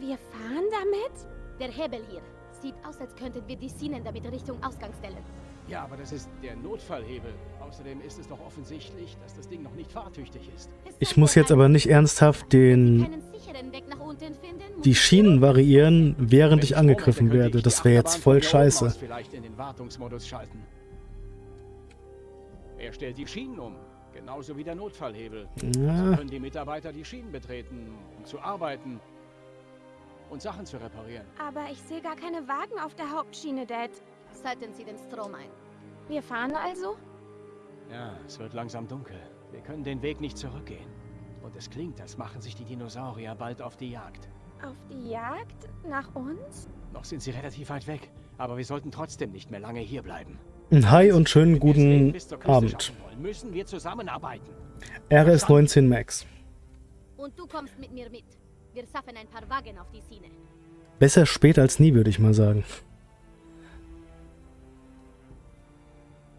[SPEAKER 8] Wir fahren damit?
[SPEAKER 6] Der Hebel hier. Sieht aus, als könnten wir die Schienen damit Richtung Ausgang stellen.
[SPEAKER 5] Ja, aber das ist der Notfallhebel. Außerdem ist es doch offensichtlich, dass das Ding noch nicht fahrtüchtig ist.
[SPEAKER 1] Ich muss jetzt aber nicht ernsthaft den die Schienen variieren, während ich angegriffen werde. Das wäre jetzt voll scheiße.
[SPEAKER 5] vielleicht in den Wartungsmodus schalten. Er stellt die Schienen um, genauso wie der Notfallhebel. So
[SPEAKER 1] Ja,
[SPEAKER 5] können die Mitarbeiter die Schienen betreten, um zu arbeiten und Sachen zu reparieren.
[SPEAKER 8] Aber ich sehe gar keine Wagen auf der Hauptschiene, Dad.
[SPEAKER 6] Schalten Sie den Strom ein.
[SPEAKER 8] Wir fahren also?
[SPEAKER 5] Ja, es wird langsam dunkel. Wir können den Weg nicht zurückgehen. Und es klingt, als machen sich die Dinosaurier bald auf die Jagd.
[SPEAKER 8] Auf die Jagd? Nach uns?
[SPEAKER 5] Noch sind sie relativ weit weg, aber wir sollten trotzdem nicht mehr lange hier bleiben.
[SPEAKER 1] Hi und schönen guten Abend.
[SPEAKER 5] zusammenarbeiten.
[SPEAKER 1] RS19 Max.
[SPEAKER 6] Und du kommst mit mir mit. Wir schaffen ein paar Wagen auf die Schiene.
[SPEAKER 1] Besser spät als nie, würde ich mal sagen.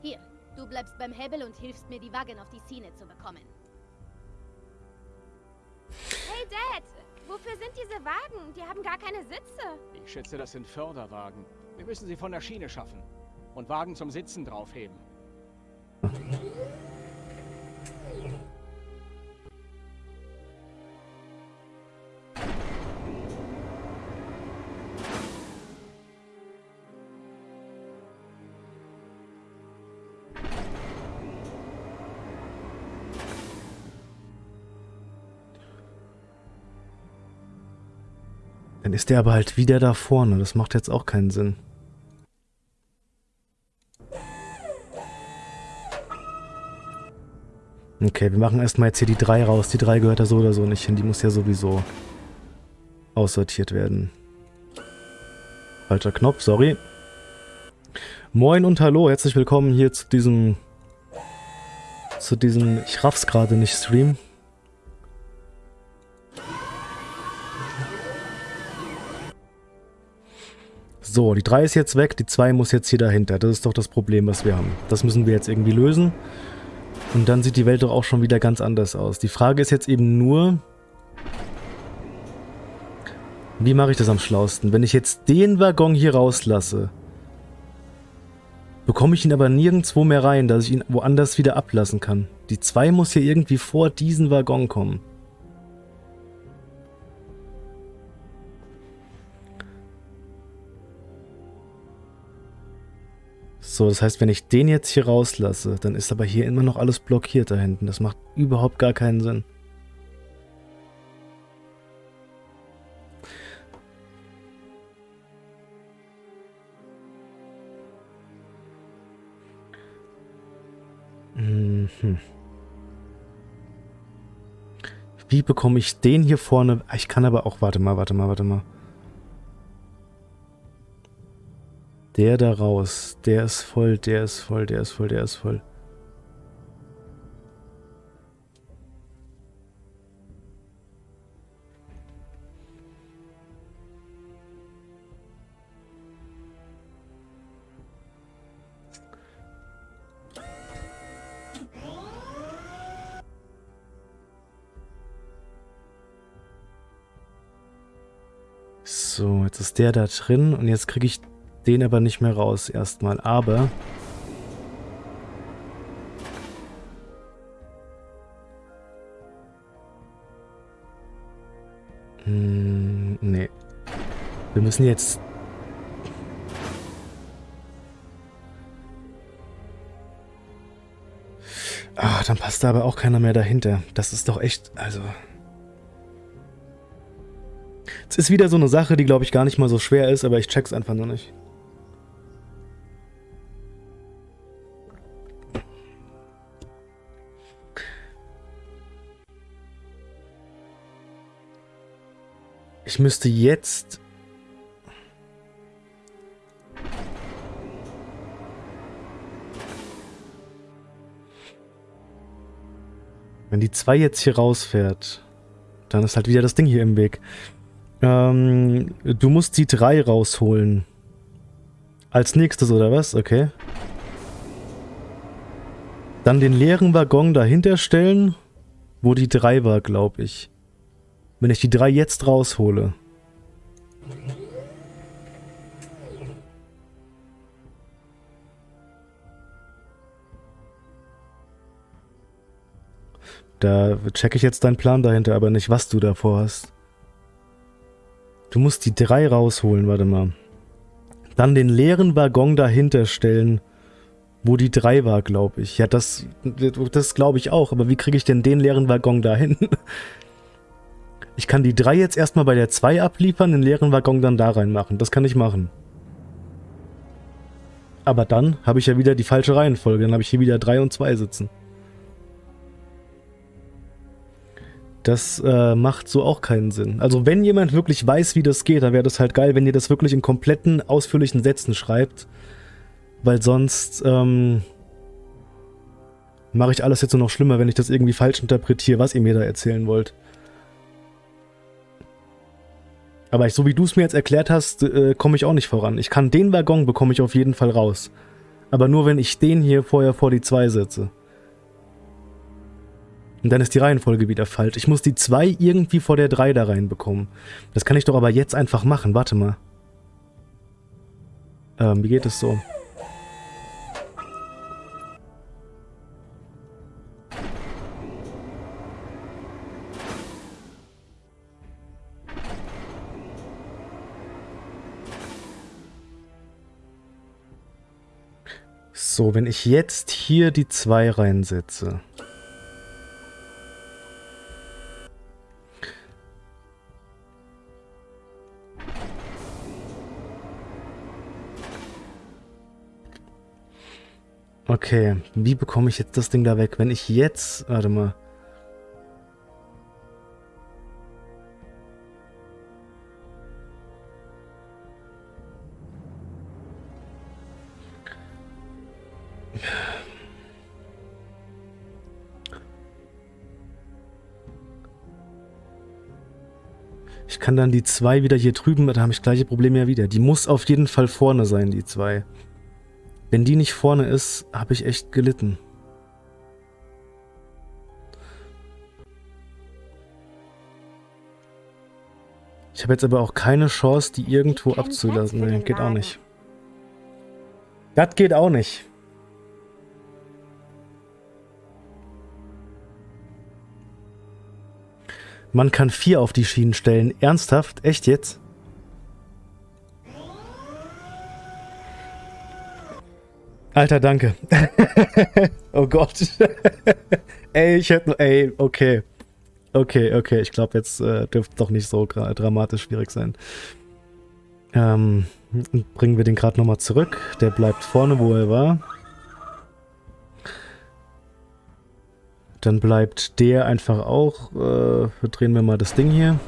[SPEAKER 6] Hier, du bleibst beim Hebel und hilfst mir, die Wagen auf die Schiene zu bekommen.
[SPEAKER 8] Hey, Dad! Wofür sind diese Wagen? Die haben gar keine Sitze.
[SPEAKER 5] Ich schätze, das sind Förderwagen. Wir müssen sie von der Schiene schaffen. Und Wagen zum Sitzen draufheben.
[SPEAKER 1] Dann ist der aber halt wieder da vorne. Das macht jetzt auch keinen Sinn. Okay, wir machen erstmal jetzt hier die 3 raus. Die 3 gehört da so oder so nicht hin. Die muss ja sowieso aussortiert werden. Falscher Knopf, sorry. Moin und hallo, herzlich willkommen hier zu diesem zu diesem, ich raff's gerade nicht, Stream. So, die 3 ist jetzt weg, die 2 muss jetzt hier dahinter. Das ist doch das Problem, was wir haben. Das müssen wir jetzt irgendwie lösen. Und dann sieht die Welt doch auch schon wieder ganz anders aus. Die Frage ist jetzt eben nur, wie mache ich das am schlausten? Wenn ich jetzt den Waggon hier rauslasse, bekomme ich ihn aber nirgendwo mehr rein, dass ich ihn woanders wieder ablassen kann. Die 2 muss hier irgendwie vor diesen Waggon kommen. So, das heißt, wenn ich den jetzt hier rauslasse, dann ist aber hier immer noch alles blockiert da hinten. Das macht überhaupt gar keinen Sinn. Mhm. Wie bekomme ich den hier vorne? Ich kann aber auch, warte mal, warte mal, warte mal. Der da raus, der ist voll, der ist voll, der ist voll, der ist voll. So, jetzt ist der da drin und jetzt kriege ich den aber nicht mehr raus erstmal. Aber Hm, nee. Wir müssen jetzt... Ah, dann passt da aber auch keiner mehr dahinter. Das ist doch echt... Also... Es ist wieder so eine Sache, die glaube ich gar nicht mal so schwer ist, aber ich check's einfach nur nicht. Ich müsste jetzt... Wenn die 2 jetzt hier rausfährt, dann ist halt wieder das Ding hier im Weg. Ähm, du musst die 3 rausholen. Als nächstes, oder was? Okay. Dann den leeren Waggon dahinter stellen, wo die 3 war, glaube ich. Wenn ich die 3 jetzt raushole. Da checke ich jetzt deinen Plan dahinter, aber nicht, was du davor hast. Du musst die 3 rausholen, warte mal. Dann den leeren Waggon dahinter stellen, wo die 3 war, glaube ich. Ja, das, das glaube ich auch, aber wie kriege ich denn den leeren Waggon dahin? Ich kann die 3 jetzt erstmal bei der 2 abliefern, den leeren Waggon dann da reinmachen. Das kann ich machen. Aber dann habe ich ja wieder die falsche Reihenfolge. Dann habe ich hier wieder 3 und 2 sitzen. Das äh, macht so auch keinen Sinn. Also wenn jemand wirklich weiß, wie das geht, dann wäre das halt geil, wenn ihr das wirklich in kompletten, ausführlichen Sätzen schreibt. Weil sonst ähm, mache ich alles jetzt nur noch schlimmer, wenn ich das irgendwie falsch interpretiere, was ihr mir da erzählen wollt. Aber ich, so wie du es mir jetzt erklärt hast, äh, komme ich auch nicht voran. Ich kann den Waggon bekomme ich auf jeden Fall raus. Aber nur wenn ich den hier vorher vor die 2 setze. Und dann ist die Reihenfolge wieder falsch. Ich muss die 2 irgendwie vor der 3 da reinbekommen. Das kann ich doch aber jetzt einfach machen. Warte mal. Ähm, wie geht es so? So, wenn ich jetzt hier die 2 reinsetze. Okay, wie bekomme ich jetzt das Ding da weg? Wenn ich jetzt... Warte mal. Ich kann dann die 2 wieder hier drüben, da habe ich gleiche Probleme ja wieder. Die muss auf jeden Fall vorne sein, die 2. Wenn die nicht vorne ist, habe ich echt gelitten. Ich habe jetzt aber auch keine Chance, die irgendwo abzulassen. Nee, geht auch nicht. Das geht auch nicht. Man kann vier auf die Schienen stellen. Ernsthaft? Echt jetzt? Alter, danke. oh Gott. ey, ich hätte... Ey, okay. Okay, okay. Ich glaube, jetzt äh, dürfte doch nicht so dramatisch schwierig sein. Ähm, bringen wir den gerade nochmal zurück. Der bleibt vorne, wo er war. Dann bleibt der einfach auch. Äh, drehen wir mal das Ding hier.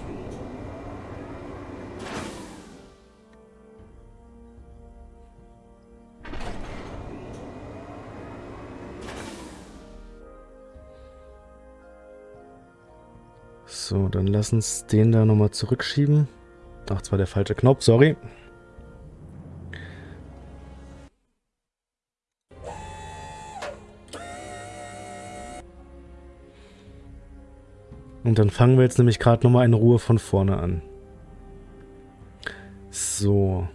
[SPEAKER 1] So, dann lass uns den da nochmal zurückschieben. Ach, zwar der falsche Knopf, sorry. Und dann fangen wir jetzt nämlich gerade nochmal in Ruhe von vorne an. So.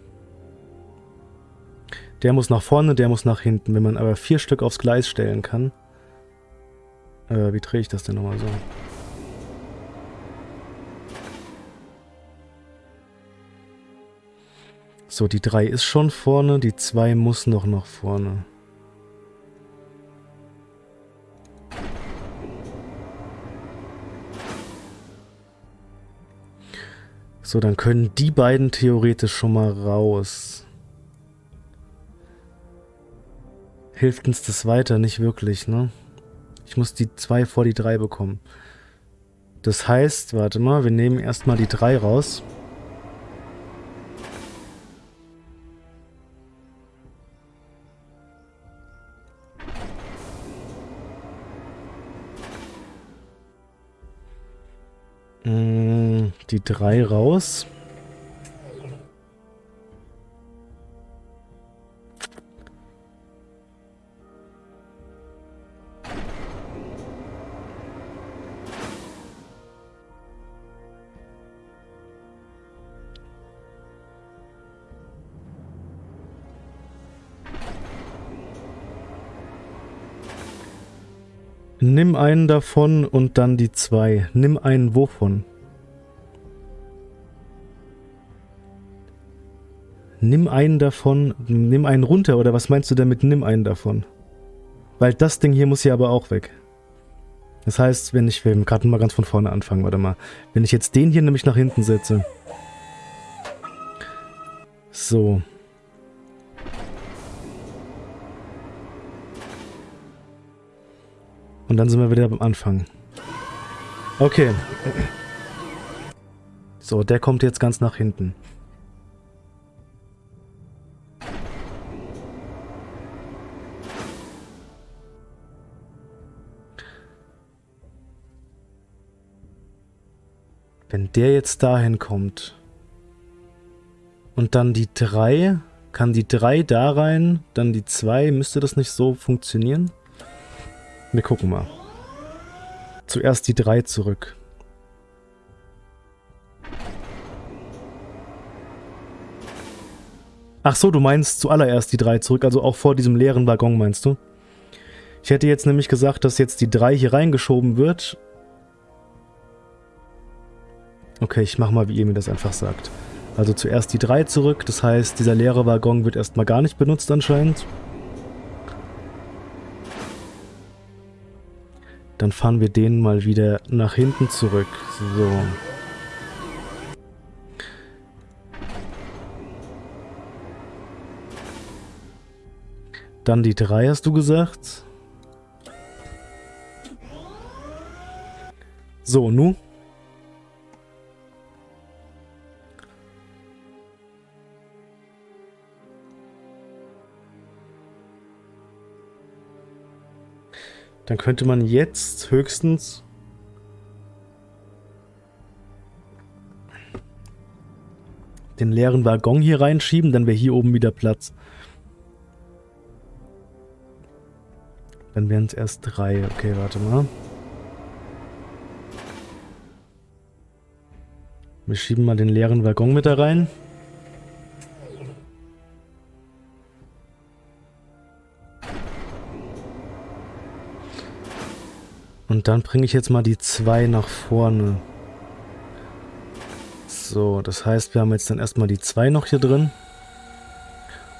[SPEAKER 1] Der muss nach vorne, der muss nach hinten. Wenn man aber vier Stück aufs Gleis stellen kann. Äh, wie drehe ich das denn nochmal so? So, die 3 ist schon vorne, die 2 muss noch nach vorne. So, dann können die beiden theoretisch schon mal raus. Hilft uns das weiter? Nicht wirklich, ne? Ich muss die 2 vor die 3 bekommen. Das heißt, warte mal, wir nehmen erstmal die 3 raus. Die 3 raus. Nimm einen davon und dann die zwei. Nimm einen wovon? Nimm einen davon, nimm einen runter, oder was meinst du damit, nimm einen davon? Weil das Ding hier muss ja aber auch weg. Das heißt, wenn ich, wir gerade mal ganz von vorne anfangen, warte mal. Wenn ich jetzt den hier nämlich nach hinten setze. So. Und dann sind wir wieder beim Anfang. Okay. So, der kommt jetzt ganz nach hinten. Wenn der jetzt dahin kommt und dann die 3, kann die 3 da rein, dann die 2, müsste das nicht so funktionieren? Wir gucken mal. Zuerst die 3 zurück. Ach so, du meinst zuallererst die 3 zurück, also auch vor diesem leeren Waggon meinst du? Ich hätte jetzt nämlich gesagt, dass jetzt die 3 hier reingeschoben wird. Okay, ich mach mal, wie ihr mir das einfach sagt. Also zuerst die 3 zurück, das heißt, dieser leere Waggon wird erstmal gar nicht benutzt anscheinend. Dann fahren wir den mal wieder nach hinten zurück. So. Dann die 3 hast du gesagt. So, nu? Dann könnte man jetzt höchstens... den leeren Waggon hier reinschieben, dann wäre hier oben wieder Platz. Dann wären es erst drei. Okay, warte mal. Wir schieben mal den leeren Waggon mit da rein. Und dann bringe ich jetzt mal die zwei nach vorne. So, das heißt, wir haben jetzt dann erstmal die zwei noch hier drin.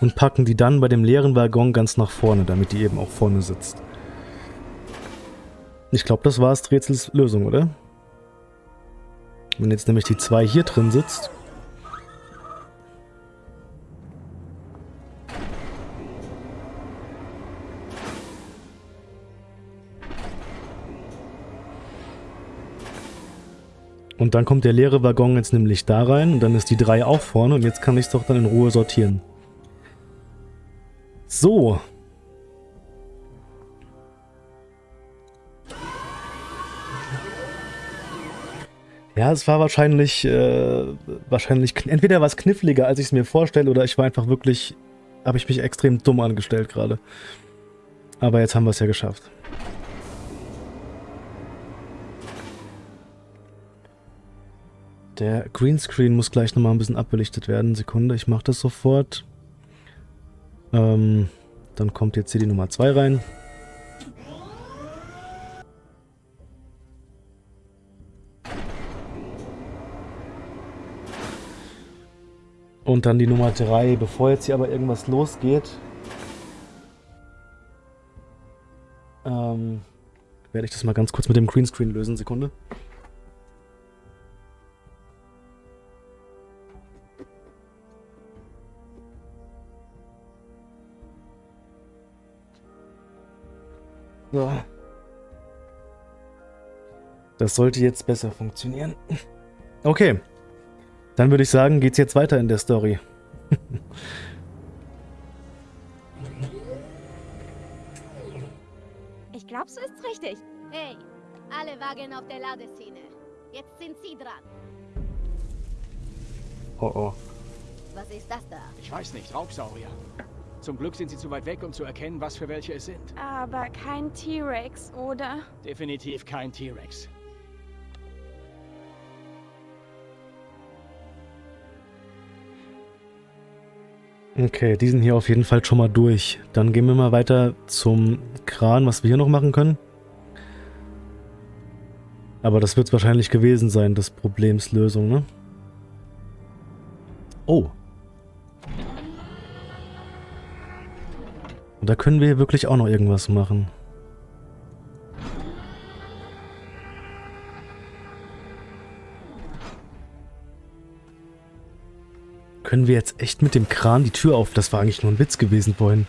[SPEAKER 1] Und packen die dann bei dem leeren Waggon ganz nach vorne, damit die eben auch vorne sitzt. Ich glaube, das war das Rätsels Lösung, oder? Wenn jetzt nämlich die zwei hier drin sitzt. Und dann kommt der leere Waggon jetzt nämlich da rein und dann ist die 3 auch vorne und jetzt kann ich es doch dann in Ruhe sortieren. So. Ja, es war wahrscheinlich, äh, wahrscheinlich, entweder war es kniffliger, als ich es mir vorstelle, oder ich war einfach wirklich, habe ich mich extrem dumm angestellt gerade. Aber jetzt haben wir es ja geschafft. Der Greenscreen muss gleich nochmal ein bisschen abbelichtet werden. Sekunde, ich mache das sofort. Ähm, dann kommt jetzt hier die Nummer 2 rein. Und dann die Nummer 3. Bevor jetzt hier aber irgendwas losgeht, ähm, werde ich das mal ganz kurz mit dem Greenscreen lösen. Sekunde. Das sollte jetzt besser funktionieren. Okay. Dann würde ich sagen, geht's jetzt weiter in der Story.
[SPEAKER 8] Ich glaube, so ist's richtig.
[SPEAKER 6] Hey, alle Wagen auf der Ladeszene. Jetzt sind Sie dran.
[SPEAKER 1] Oh oh.
[SPEAKER 6] Was ist das da?
[SPEAKER 5] Ich weiß nicht, Raubsaurier. Zum Glück sind sie zu weit weg, um zu erkennen, was für welche es sind.
[SPEAKER 8] Aber kein T-Rex, oder?
[SPEAKER 5] Definitiv kein T-Rex.
[SPEAKER 1] Okay, die sind hier auf jeden Fall schon mal durch. Dann gehen wir mal weiter zum Kran, was wir hier noch machen können. Aber das wird es wahrscheinlich gewesen sein, des Problems Lösung, ne? Oh. Und da können wir wirklich auch noch irgendwas machen. Können wir jetzt echt mit dem Kran die Tür auf? Das war eigentlich nur ein Witz gewesen vorhin.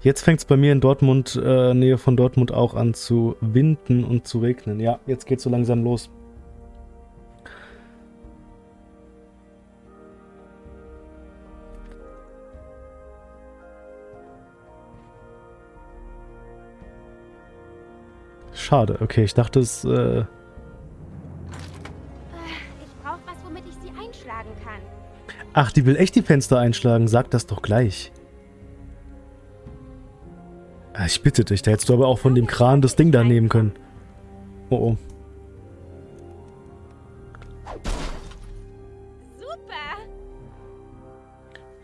[SPEAKER 1] Jetzt fängt es bei mir in Dortmund, äh, Nähe von Dortmund auch an zu winden und zu regnen. Ja, jetzt geht so langsam los. Schade. Okay, ich dachte es... Äh
[SPEAKER 8] Ich brauche was, womit ich sie einschlagen kann.
[SPEAKER 1] Ach, die will echt die Fenster einschlagen. Sag das doch gleich. Ah, ich bitte dich, da hättest du aber auch von dem Kran das Ding da nehmen können. Oh oh.
[SPEAKER 8] Super!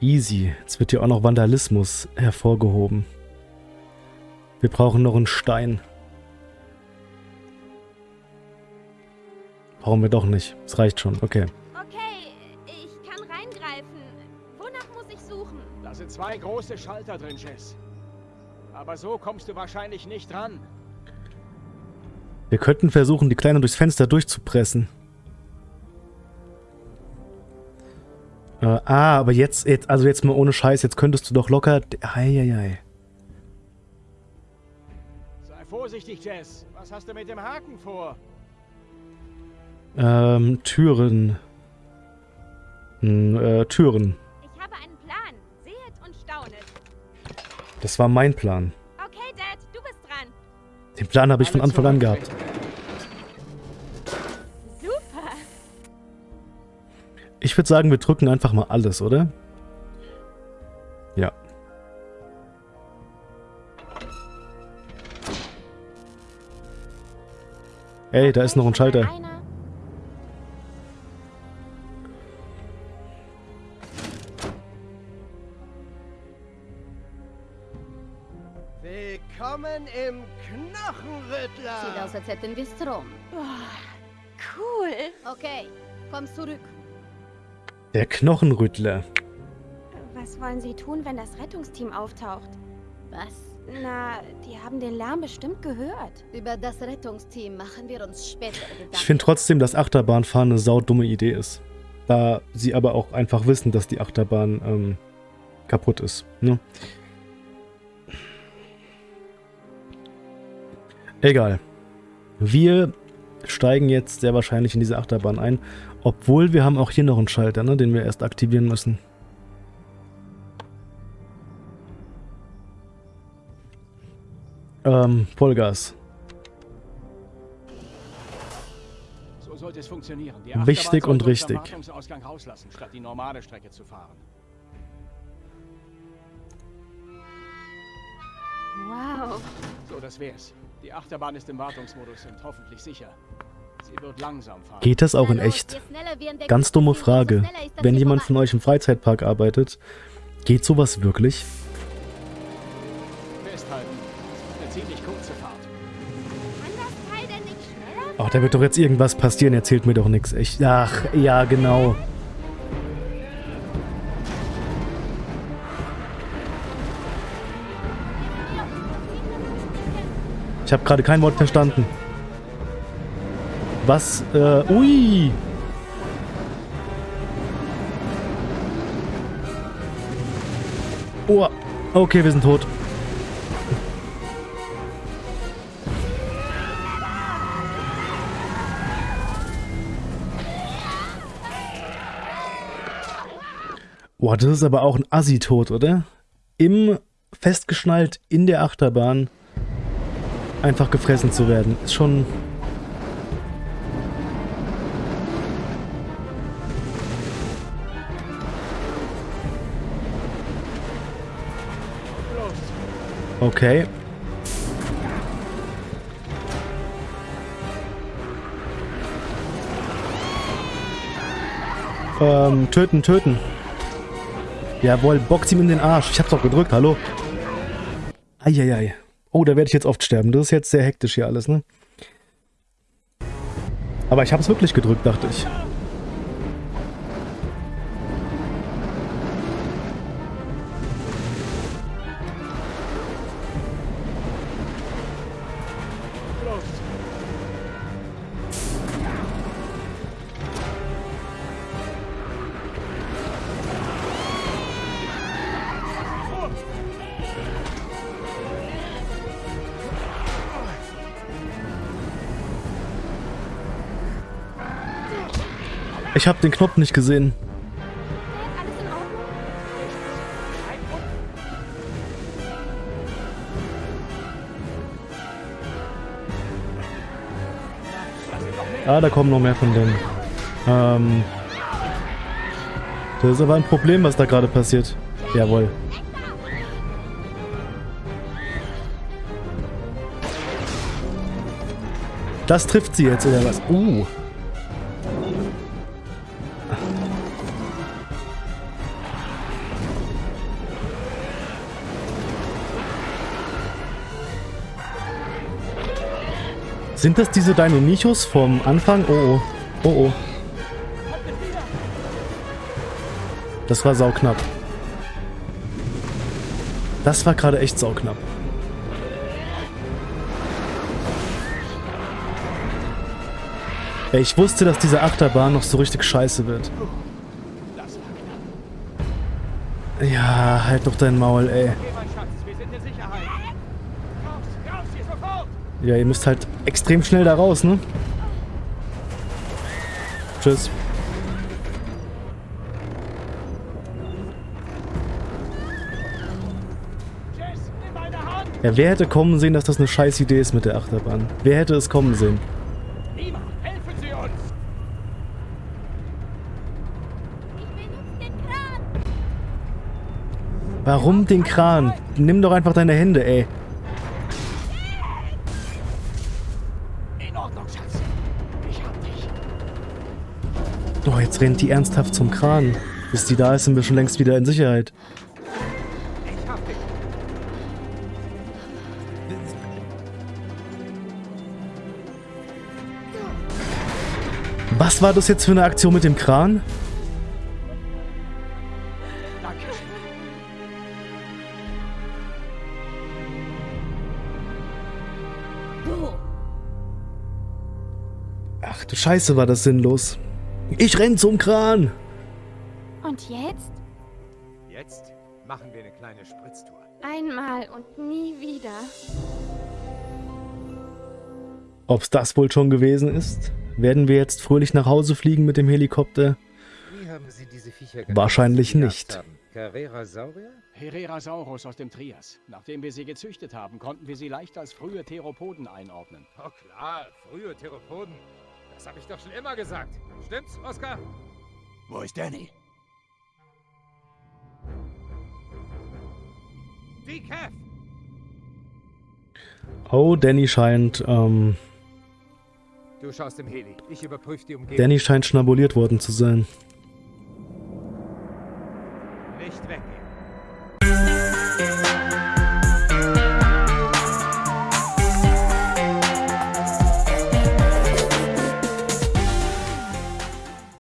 [SPEAKER 1] Easy. Jetzt wird hier auch noch Vandalismus hervorgehoben. Wir brauchen noch einen Stein. Brauchen wir doch nicht. Es reicht schon. Okay.
[SPEAKER 8] Okay, ich kann reingreifen. Wonach muss ich suchen?
[SPEAKER 5] Da sind zwei große Schalter drin, Jess. Aber so kommst du wahrscheinlich nicht ran.
[SPEAKER 1] Wir könnten versuchen, die Kleine durchs Fenster durchzupressen. Äh, ah, aber jetzt, jetzt, also jetzt mal ohne Scheiß, jetzt könntest du doch locker... Eieiei.
[SPEAKER 5] Sei vorsichtig, Jess. Was hast du mit dem Haken vor?
[SPEAKER 1] Ähm, Türen. Hm, äh, Türen.
[SPEAKER 8] Ich habe einen Plan. Sehet und staunet.
[SPEAKER 1] Das war mein Plan.
[SPEAKER 8] Okay, Dad, du bist dran.
[SPEAKER 1] Den Plan habe ich von Anfang an gehabt.
[SPEAKER 8] Super.
[SPEAKER 1] Ich würde sagen, wir drücken einfach mal alles, oder? Ja. Ey, da ist noch ein Schalter.
[SPEAKER 6] Strom.
[SPEAKER 8] Cool.
[SPEAKER 6] Okay, komm zurück.
[SPEAKER 1] Der Knochenrüttler.
[SPEAKER 8] Was wollen Sie tun, wenn das Rettungsteam auftaucht?
[SPEAKER 6] Was?
[SPEAKER 8] Na, die haben den Lärm bestimmt gehört.
[SPEAKER 6] Über das Rettungsteam machen wir uns später Gedanken.
[SPEAKER 1] Ich finde trotzdem, dass Achterbahnfahren eine saudumme Idee ist. Da sie aber auch einfach wissen, dass die Achterbahn ähm, kaputt ist. Ne? Egal. Wir steigen jetzt sehr wahrscheinlich in diese Achterbahn ein. Obwohl wir haben auch hier noch einen Schalter, ne, den wir erst aktivieren müssen. Ähm, Vollgas.
[SPEAKER 5] So sollte es funktionieren. Die
[SPEAKER 1] Wichtig und richtig.
[SPEAKER 5] Wartungsausgang rauslassen, statt die normale Strecke zu fahren.
[SPEAKER 8] Wow.
[SPEAKER 5] So, das wär's. Die Achterbahn ist im Wartungsmodus und hoffentlich sicher. Sie wird langsam fahren.
[SPEAKER 1] Geht das auch in echt? Ganz dumme Frage. Wenn jemand von euch im Freizeitpark arbeitet, geht sowas wirklich?
[SPEAKER 5] Festhalten. Eine ziemlich kurze Fahrt.
[SPEAKER 1] Ach, da wird doch jetzt irgendwas passieren, erzählt mir doch nichts. Ich, ach, ja, genau. Ich habe gerade kein Wort verstanden. Was? Äh, ui! Oh, Okay, wir sind tot. Boah, das ist aber auch ein Assi-Tod, oder? Im festgeschnallt in der Achterbahn einfach gefressen zu werden. Ist schon... Okay. Ähm, töten, töten. Jawohl, box ihm in den Arsch. Ich hab's doch gedrückt, hallo. Eieiei. Oh, da werde ich jetzt oft sterben. Das ist jetzt sehr hektisch hier alles, ne? Aber ich hab's wirklich gedrückt, dachte ich. Ich habe den Knopf nicht gesehen. Ah, da kommen noch mehr von denen. Ähm. Das ist aber ein Problem, was da gerade passiert. Jawohl. Das trifft sie jetzt, oder was? Uh. Sind das diese Deinonychus vom Anfang? Oh oh. Oh oh. Das war sauknapp. Das war gerade echt sauknapp. Ey, ich wusste, dass diese Achterbahn noch so richtig scheiße wird. Ja, halt doch dein Maul, ey. Ja, ihr müsst halt extrem schnell da raus, ne? Tschüss. Ja, wer hätte kommen sehen, dass das eine scheiß Idee ist mit der Achterbahn? Wer hätte es kommen sehen? Warum den Kran? Nimm doch einfach deine Hände, ey. Jetzt rennt die ernsthaft zum Kran. Bis die da ist, sind wir schon längst wieder in Sicherheit. Was war das jetzt für eine Aktion mit dem Kran? Ach du Scheiße, war das sinnlos. Ich renn zum Kran.
[SPEAKER 8] Und jetzt?
[SPEAKER 11] Jetzt machen wir eine kleine Spritztour.
[SPEAKER 8] Einmal und nie wieder.
[SPEAKER 1] Ob's das wohl schon gewesen ist? Werden wir jetzt fröhlich nach Hause fliegen mit dem Helikopter?
[SPEAKER 11] Wie haben Sie diese Viecher genannt,
[SPEAKER 1] Wahrscheinlich nicht.
[SPEAKER 11] Carrera-Saurier?
[SPEAKER 5] Herrerasaurus aus dem Trias. Nachdem wir sie gezüchtet haben, konnten wir sie leicht als frühe Theropoden einordnen.
[SPEAKER 11] Oh klar, frühe Theropoden. Das habe ich doch schon immer gesagt. Stimmt's, Oskar?
[SPEAKER 2] Wo ist Danny?
[SPEAKER 11] Die Kev!
[SPEAKER 1] Oh, Danny scheint, ähm,
[SPEAKER 11] Du schaust im Heli. Ich überprüfe die Umgebung.
[SPEAKER 1] Danny scheint schnabuliert worden zu sein.